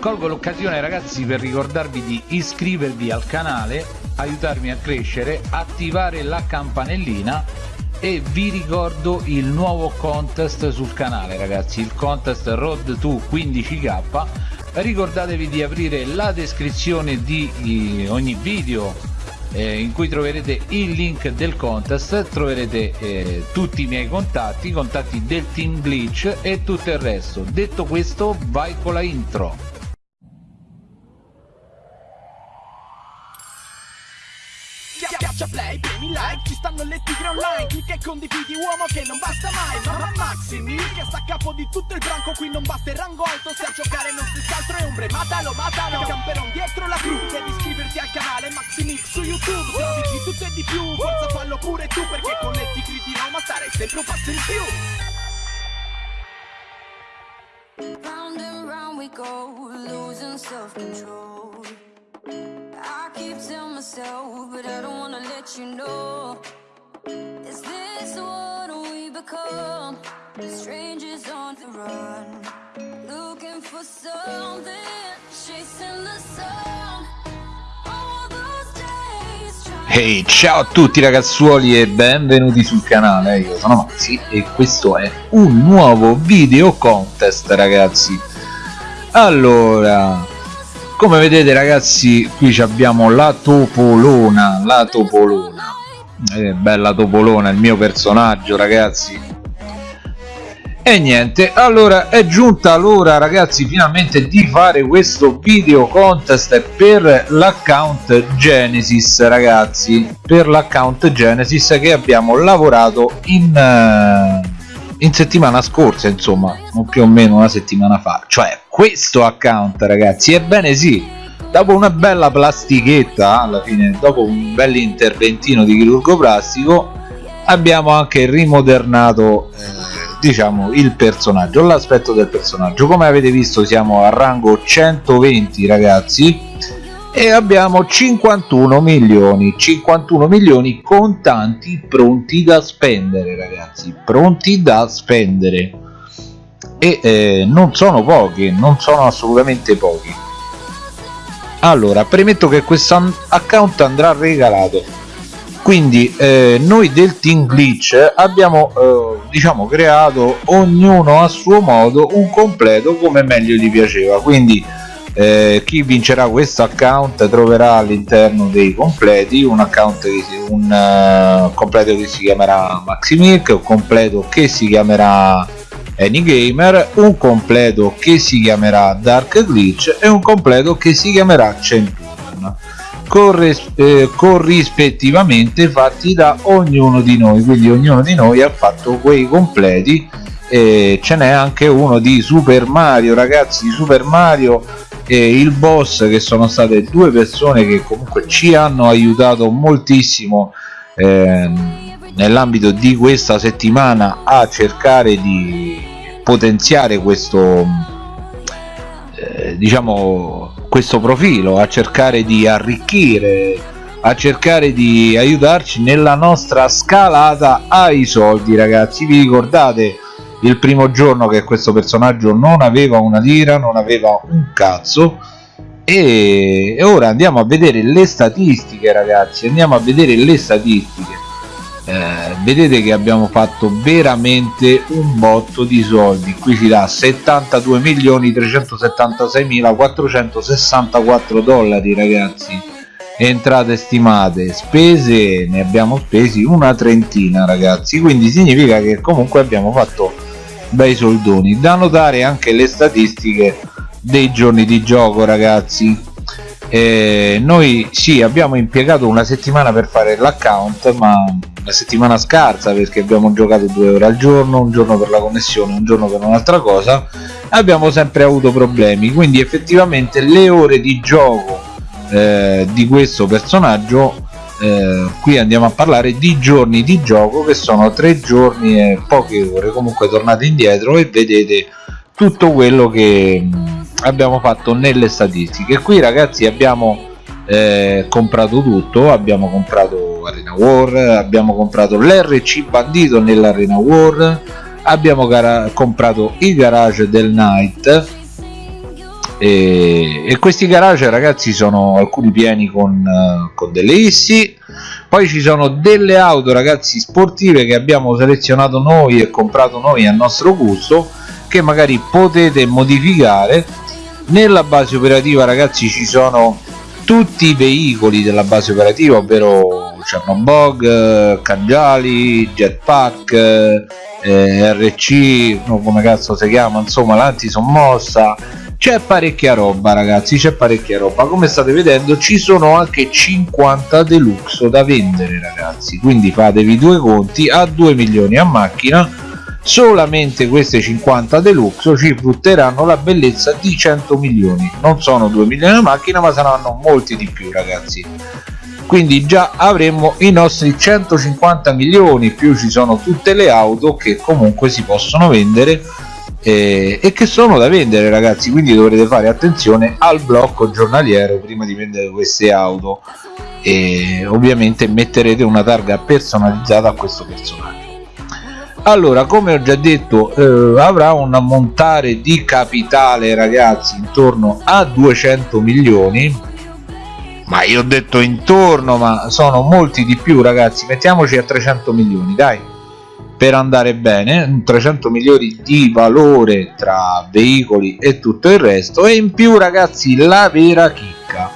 colgo l'occasione ragazzi per ricordarvi di iscrivervi al canale aiutarmi a crescere attivare la campanellina e vi ricordo il nuovo contest sul canale ragazzi il contest road to 15k ricordatevi di aprire la descrizione di ogni video eh, in cui troverete il link del contest troverete eh, tutti i miei contatti i contatti del team glitch e tutto il resto. Detto questo vai con la intro ci stanno le tigre online Clicca e condividi uomo che non basta mai. Mamma Maximi che sta a capo di tutto il branco Qui non basta il rango alto, se a giocare non stessa altro è ombre. Matalo, matalo, camperon dietro la cru. Devi iscriverti al canale Maximix su YouTube Se di tutto e di più, forza fallo pure tu Perché con le tigri di Roma starei sempre un passo in più. Round and round we go, losing self-control myself, but I don't wanna let you know. Is this what we become? Strangers on the run Looking for something, chasing the sun. Hey, ciao a tutti ragazzuoli e benvenuti sul canale, io sono Maxi e questo è un nuovo video contest ragazzi. Allora, come vedete ragazzi qui abbiamo la topolona la topolona. Eh, bella topolona il mio personaggio ragazzi. E niente allora è giunta l'ora ragazzi finalmente di fare questo video contest per l'account genesis ragazzi. Per l'account genesis che abbiamo lavorato in uh, in settimana scorsa insomma o più o meno una settimana fa. Cioè questo account ragazzi. Ebbene sì dopo una bella plastichetta alla fine dopo un bel interventino di chirurgo plastico abbiamo anche rimodernato eh, diciamo il personaggio l'aspetto del personaggio. Come avete visto siamo a rango 120 ragazzi e abbiamo 51 milioni 51 milioni contanti pronti da spendere ragazzi pronti da spendere e eh, non sono pochi non sono assolutamente pochi. Allora premetto che questo account andrà regalato. Quindi eh, noi del team glitch abbiamo eh, diciamo creato ognuno a suo modo un completo come meglio gli piaceva. Quindi eh, chi vincerà questo account troverà all'interno dei completi un account che si, un uh, completo che si chiamerà Maximic un completo che si chiamerà Anygamer un completo che si chiamerà Dark Glitch e un completo che si chiamerà Centurion eh, corrispettivamente fatti da ognuno di noi quindi ognuno di noi ha fatto quei completi e ce n'è anche uno di Super Mario ragazzi Super Mario e il boss che sono state due persone che comunque ci hanno aiutato moltissimo eh, nell'ambito di questa settimana a cercare di potenziare questo eh, diciamo questo profilo a cercare di arricchire a cercare di aiutarci nella nostra scalata ai soldi ragazzi. Vi ricordate il primo giorno che questo personaggio non aveva una lira non aveva un cazzo? E ora andiamo a vedere le statistiche ragazzi andiamo a vedere le statistiche eh, vedete che abbiamo fatto veramente un botto di soldi. Qui ci dà 72 milioni 376 mila 464 dollari ragazzi. Entrate stimate spese ne abbiamo spesi una trentina ragazzi. Quindi significa che comunque abbiamo fatto bei soldoni. Da notare anche le statistiche dei giorni di gioco ragazzi eh, noi sì abbiamo impiegato una settimana per fare l'account ma una settimana scarsa perché abbiamo giocato due ore al giorno un giorno per la connessione un giorno per un'altra cosa abbiamo sempre avuto problemi. Quindi effettivamente le ore di gioco eh, di questo personaggio eh, qui andiamo a parlare di giorni di gioco che sono tre giorni e poche ore. Comunque tornate indietro e vedete tutto quello che abbiamo fatto nelle statistiche. Qui ragazzi abbiamo eh, comprato tutto. Abbiamo comprato arena war abbiamo comprato l'rc bandito nell'arena war abbiamo comprato il garage del night e, e, questi garage ragazzi sono alcuni pieni con, uh, con delle issi. Poi ci sono delle auto ragazzi sportive che abbiamo selezionato noi e comprato noi a nostro gusto che magari potete modificare nella base operativa ragazzi ci sono tutti i veicoli della base operativa ovvero Chernobog, Cangiali, Jetpack, eh, RC, no, come cazzo si chiama, insomma l'antisommossa c'è parecchia roba ragazzi c'è parecchia roba. Come state vedendo ci sono anche 50 deluxe da vendere ragazzi. Quindi fatevi due conti a 2 milioni a macchina solamente queste 50 deluxe ci frutteranno la bellezza di 100 milioni. Non sono 2 milioni a macchina ma saranno molti di più ragazzi. Quindi già avremo i nostri 150 milioni più ci sono tutte le auto che comunque si possono vendere eh, e che sono da vendere ragazzi. Quindi dovrete fare attenzione al blocco giornaliero prima di vendere queste auto. E ovviamente metterete una targa personalizzata a questo personaggio allora come ho già detto eh, avrà un ammontare di capitale ragazzi intorno a 200 milioni. Ma io ho detto intorno ma sono molti di più ragazzi. Mettiamoci a 300 milioni dai. Per andare bene 300 milioni di valore tra veicoli e tutto il resto. E in più ragazzi la vera chicca.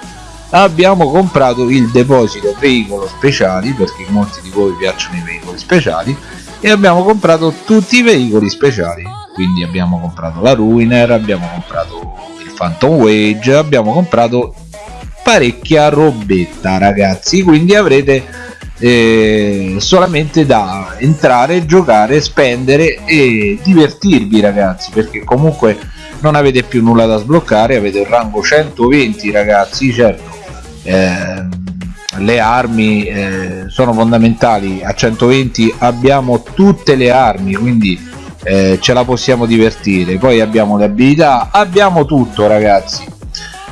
Abbiamo comprato il deposito veicolo speciali perché molti di voi piacciono i veicoli speciali e abbiamo comprato tutti i veicoli speciali. Quindi abbiamo comprato la Ruiner abbiamo comprato il Phantom Wage abbiamo comprato parecchia robetta ragazzi. Quindi avrete eh, solamente da entrare, giocare, spendere e divertirvi ragazzi. Perché comunque non avete più nulla da sbloccare, avete il rango 120 ragazzi, certo. Eh, le armi eh, sono fondamentali, a 120 abbiamo tutte le armi quindi eh, ce la possiamo divertire, poi abbiamo le abilità, abbiamo tutto ragazzi.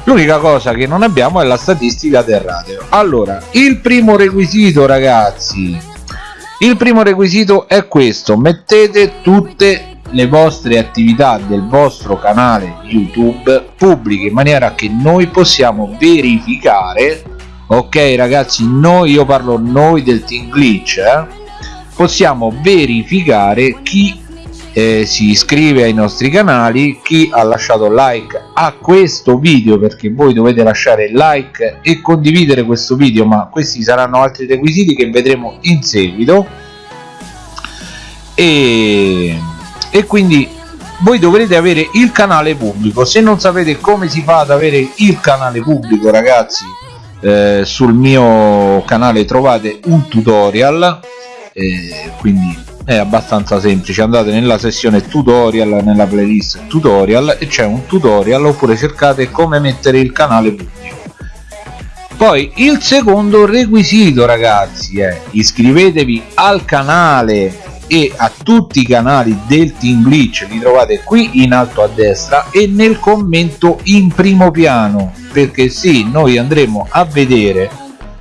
L'unica cosa che non abbiamo è la statistica del radio. Allora il primo requisito ragazzi il primo requisito è questo. Mettete tutte le vostre attività del vostro canale youtube pubbliche in maniera che noi possiamo verificare ok ragazzi noi io parlo noi del team glitch eh? possiamo verificare chi eh, si iscrive ai nostri canali chi ha lasciato like a questo video perché voi dovete lasciare like e condividere questo video ma questi saranno altri requisiti che vedremo in seguito e, e quindi voi dovrete avere il canale pubblico se non sapete come si fa ad avere il canale pubblico ragazzi eh, sul mio canale trovate un tutorial eh, quindi è abbastanza semplice. Andate nella sessione tutorial nella playlist tutorial e c'è un tutorial oppure cercate come mettere il canale pubblico. Poi il secondo requisito ragazzi è iscrivetevi al canale e a tutti i canali del Team Glitch li trovate qui in alto a destra e nel commento in primo piano perché sì noi andremo a vedere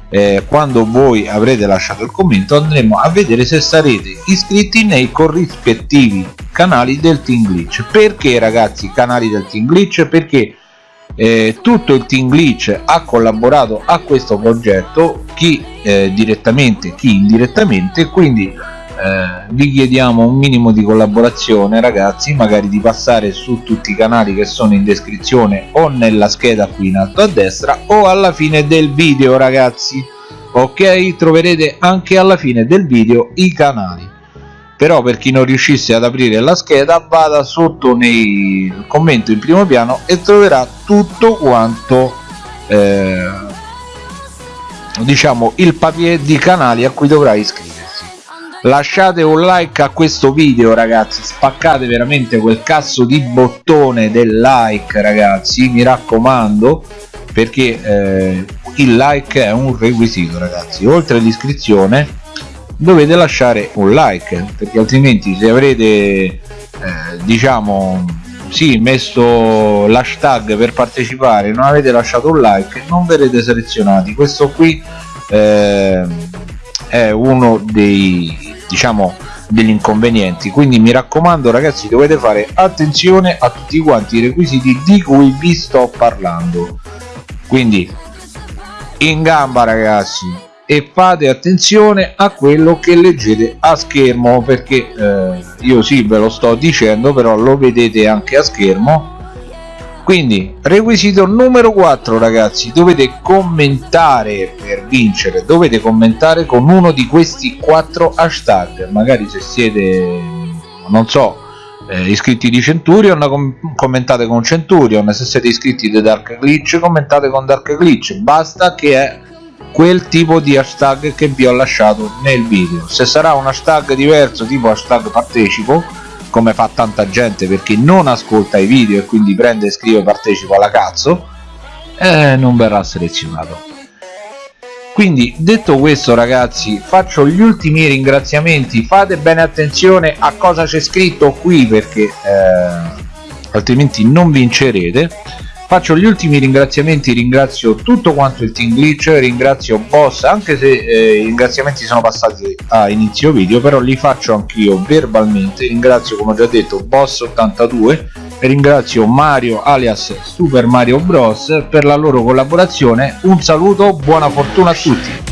eh, quando voi avrete lasciato il commento andremo a vedere se sarete iscritti nei corrispettivi canali del Team Glitch. Perché ragazzi canali del Team Glitch? Perché eh, tutto il Team Glitch ha collaborato a questo progetto chi eh, direttamente chi indirettamente quindi eh, vi chiediamo un minimo di collaborazione ragazzi magari di passare su tutti i canali che sono in descrizione o nella scheda qui in alto a destra o alla fine del video ragazzi. Ok? Troverete anche alla fine del video i canali. Però per chi non riuscisse ad aprire la scheda vada sotto nel commento in primo piano e troverà tutto quanto eh, diciamo il papier di canali a cui dovrà iscriversi lasciate un like a questo video ragazzi. Spaccate veramente quel cazzo di bottone del like ragazzi. Mi raccomando perché eh, il like è un requisito ragazzi. Oltre all'iscrizione dovete lasciare un like perché altrimenti se avrete eh, diciamo sì messo l'hashtag per partecipare non avete lasciato un like non verrete selezionati. Questo qui eh, è uno dei diciamo degli inconvenienti. Quindi mi raccomando ragazzi dovete fare attenzione a tutti quanti i requisiti di cui vi sto parlando. Quindi in gamba ragazzi e fate attenzione a quello che leggete a schermo perché eh, io sì ve lo sto dicendo però lo vedete anche a schermo quindi requisito numero 4 ragazzi. Dovete commentare per vincere. Dovete commentare con uno di questi quattro hashtag. Magari se siete non so eh, iscritti di Centurion com commentate con Centurion. Se siete iscritti di Dark Glitch commentate con Dark Glitch. Basta che è quel tipo di hashtag che vi ho lasciato nel video. Se sarà un hashtag diverso tipo hashtag partecipo come fa tanta gente perché non ascolta i video e quindi prende e scrive partecipo alla cazzo eh, non verrà selezionato. Quindi detto questo ragazzi faccio gli ultimi ringraziamenti. Fate bene attenzione a cosa c'è scritto qui perché eh, altrimenti non vincerete faccio gli ultimi ringraziamenti ringrazio tutto quanto il team glitch ringrazio boss anche se eh, i ringraziamenti sono passati a inizio video però li faccio anch'io verbalmente. Ringrazio come ho già detto boss 82 ringrazio mario alias super mario bros per la loro collaborazione. Un saluto buona fortuna a tutti